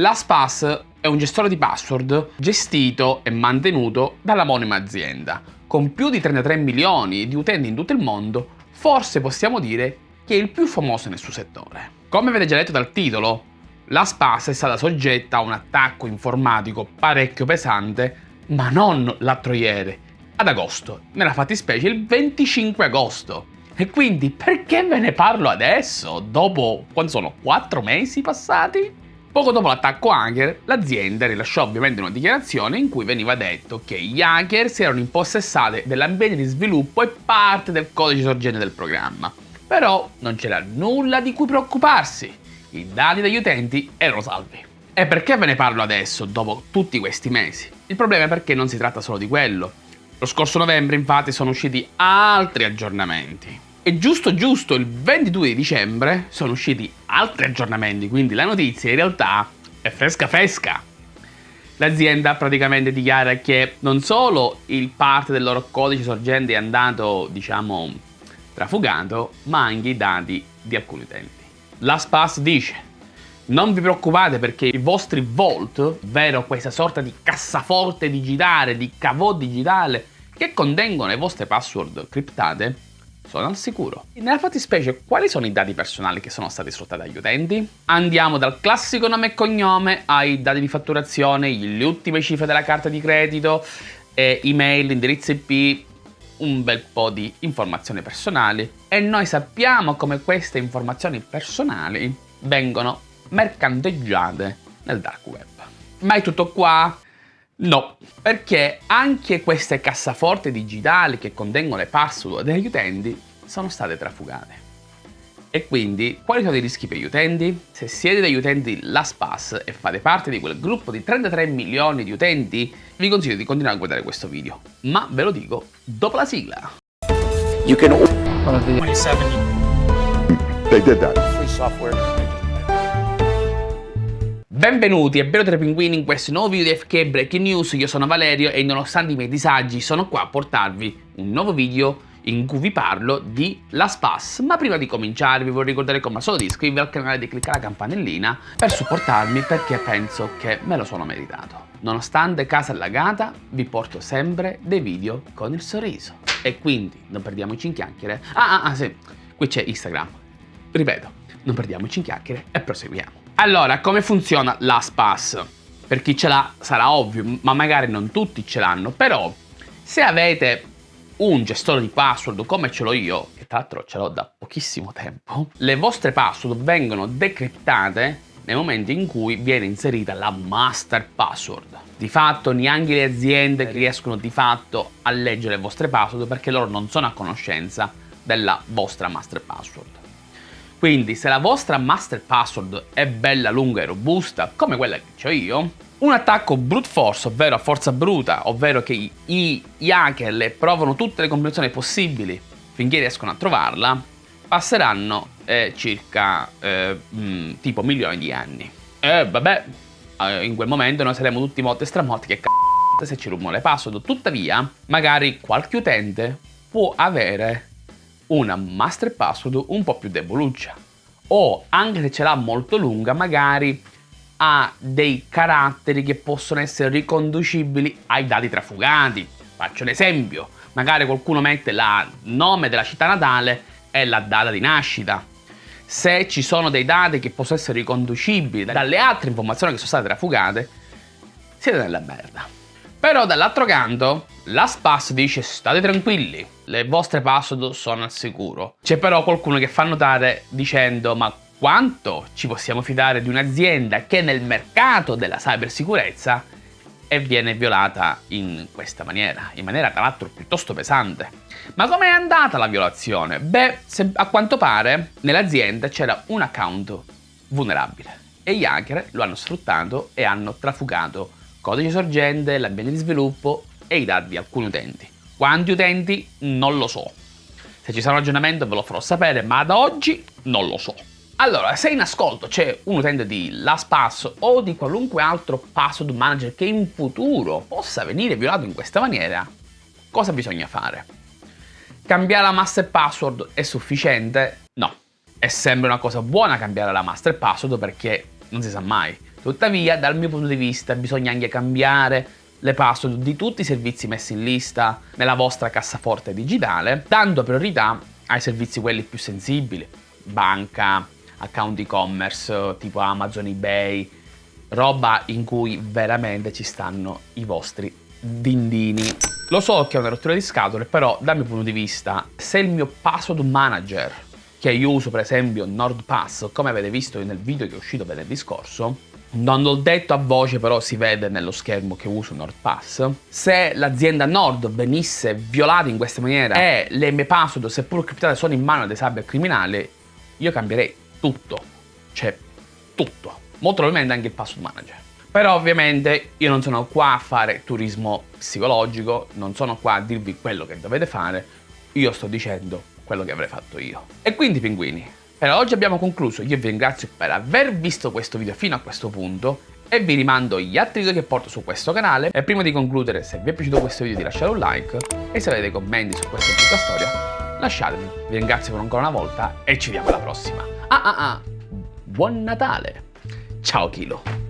LastPass è un gestore di password gestito e mantenuto dalla monima azienda. Con più di 33 milioni di utenti in tutto il mondo, forse possiamo dire che è il più famoso nel suo settore. Come avete già letto dal titolo, LastPass è stata soggetta a un attacco informatico parecchio pesante, ma non l'altro ieri, ad agosto, nella fattispecie il 25 agosto. E quindi perché ve ne parlo adesso, dopo, quando sono 4 mesi passati? Poco dopo l'attacco hacker, l'azienda rilasciò ovviamente una dichiarazione in cui veniva detto che gli hacker si erano impossessati dell'ambiente di sviluppo e parte del codice sorgente del programma. Però non c'era nulla di cui preoccuparsi, i dati degli utenti erano salvi. E perché ve ne parlo adesso, dopo tutti questi mesi? Il problema è perché non si tratta solo di quello. Lo scorso novembre infatti sono usciti altri aggiornamenti. E giusto giusto il 22 dicembre sono usciti altri aggiornamenti, quindi la notizia in realtà è fresca fresca. L'azienda praticamente dichiara che non solo il parte del loro codice sorgente è andato, diciamo, trafugato, ma anche i dati di alcuni utenti. LastPass dice non vi preoccupate perché i vostri vault, ovvero questa sorta di cassaforte digitale, di cavò digitale, che contengono le vostre password criptate, sono al sicuro. Nella fattispecie, quali sono i dati personali che sono stati sfruttati dagli utenti? Andiamo dal classico nome e cognome ai dati di fatturazione, le ultime cifre della carta di credito, email, indirizzo IP, un bel po' di informazioni personali e noi sappiamo come queste informazioni personali vengono mercanteggiate nel dark web. Ma è tutto qua? No, perché anche queste cassaforti digitali che contengono le password degli utenti sono state trafugate. E quindi, quali sono i rischi per gli utenti? Se siete degli utenti LastPass e fate parte di quel gruppo di 33 milioni di utenti, vi consiglio di continuare a guardare questo video. Ma ve lo dico dopo la sigla. You can... 27. They did that. Free software. Benvenuti e benvenuti ai pinguini in questo nuovo video di FK Breaking News, io sono Valerio e nonostante i miei disagi sono qua a portarvi un nuovo video in cui vi parlo di LastPass. Ma prima di cominciare vi vorrei ricordare come al di iscrivervi al canale e di cliccare la campanellina per supportarmi perché penso che me lo sono meritato. Nonostante casa allagata, vi porto sempre dei video con il sorriso. E quindi non perdiamoci in chiacchiere. Ah, ah, ah sì, qui c'è Instagram. Ripeto, non perdiamoci in chiacchiere e proseguiamo. Allora, come funziona LastPass? Per chi ce l'ha sarà ovvio, ma magari non tutti ce l'hanno, però se avete un gestore di password come ce l'ho io, che tra l'altro ce l'ho da pochissimo tempo, le vostre password vengono decriptate nel momento in cui viene inserita la master password. Di fatto neanche le aziende riescono di fatto a leggere le vostre password perché loro non sono a conoscenza della vostra master password. Quindi se la vostra master password è bella lunga e robusta, come quella che ho io, un attacco brute force, ovvero a forza bruta, ovvero che i, i hacker le provano tutte le combinazioni possibili finché riescono a trovarla, passeranno eh, circa eh, mh, mm, tipo milioni di anni. E vabbè, eh, in quel momento noi saremo tutti morti e stramorti che c***o se ci rubano le password. Tuttavia, magari qualche utente può avere una master password un po' più deboluccia o anche se ce l'ha molto lunga magari ha dei caratteri che possono essere riconducibili ai dati trafugati. Faccio un esempio, magari qualcuno mette il nome della città natale e la data di nascita. Se ci sono dei dati che possono essere riconducibili dalle altre informazioni che sono state trafugate, siete nella merda. Però dall'altro canto, LastPass dice state tranquilli, le vostre password sono al sicuro. C'è però qualcuno che fa notare dicendo ma quanto ci possiamo fidare di un'azienda che è nel mercato della cybersicurezza e viene violata in questa maniera, in maniera tra l'altro piuttosto pesante. Ma com'è andata la violazione? Beh, a quanto pare nell'azienda c'era un account vulnerabile e gli hacker lo hanno sfruttato e hanno trafugato codice sorgente, l'ambiente di sviluppo e i dati di alcuni utenti. Quanti utenti? Non lo so. Se ci sarà un aggiornamento ve lo farò sapere, ma ad oggi non lo so. Allora, se in ascolto c'è un utente di LastPass o di qualunque altro password manager che in futuro possa venire violato in questa maniera, cosa bisogna fare? Cambiare la master password è sufficiente? No. È sempre una cosa buona cambiare la master password perché non si sa mai Tuttavia, dal mio punto di vista, bisogna anche cambiare le password di tutti i servizi messi in lista nella vostra cassaforte digitale, dando priorità ai servizi quelli più sensibili, banca, account e-commerce tipo Amazon, eBay, roba in cui veramente ci stanno i vostri dindini. Lo so che è una rottura di scatole, però dal mio punto di vista, se il mio password manager, che io uso per esempio NordPass, come avete visto nel video che è uscito venerdì scorso, non l'ho detto a voce, però si vede nello schermo che uso NordPass. Se l'azienda Nord venisse violata in questa maniera e le mie password, seppur criptate, sono in mano dei cybercriminali, io cambierei tutto. Cioè, tutto. Molto probabilmente anche il password manager. Però ovviamente io non sono qua a fare turismo psicologico, non sono qua a dirvi quello che dovete fare, io sto dicendo quello che avrei fatto io. E quindi pinguini, per oggi abbiamo concluso, io vi ringrazio per aver visto questo video fino a questo punto e vi rimando gli altri video che porto su questo canale e prima di concludere se vi è piaciuto questo video di lasciare un like e se avete commenti su questa brutta storia lasciateli. Vi ringrazio per ancora una volta e ci vediamo alla prossima. Ah ah ah, buon Natale! Ciao Kilo!